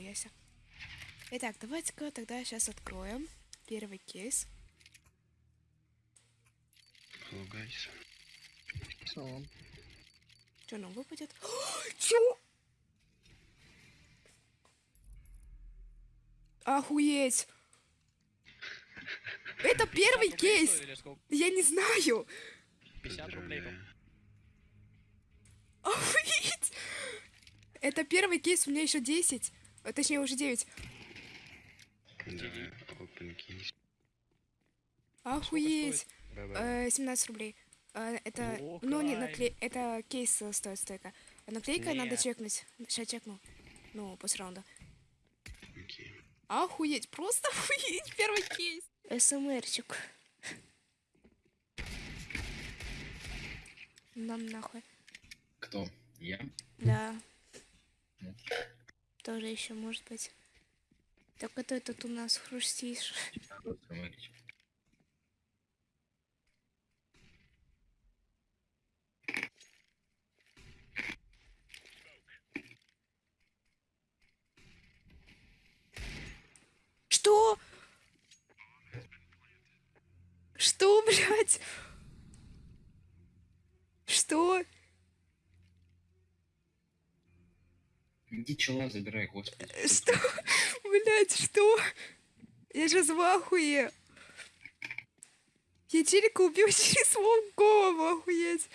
себе. Итак, давайте-ка тогда сейчас откроем первый кейс. Hello, guys. Салам. Что нам выпадет? Чё? Охуеть! Это первый 50 рублей кейс! Я не знаю! 50 рублей. Охуеть! Это первый кейс, у меня еще 10. А, Точнее, уже 9. Да, open keys. Охуеть! Э, 17 рублей. Э, Это, О, ну, не накле... это кейс э, стоит стойка. А наклейка надо Нет. чекнуть. Сейчас чекну. Ну, после раунда. Окей. Охуеть, просто охуеть, первый кейс. СМРчик. Нам нахуй. Кто? Я? Да. Ну. Тоже еще может быть. Так это этот у нас хрустишь. Что? Что, блядь? Что? Иди чела забирай, господи. Что? Блядь, что? Я же в ахуе. Я челика убил через свою голову, охуеть.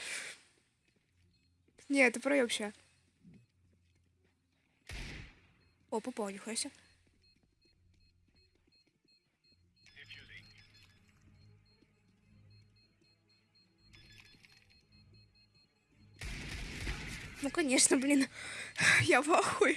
Не, это проеб ща. О, попал, нихуя себе. Ну, конечно, блин. Я в ахуе.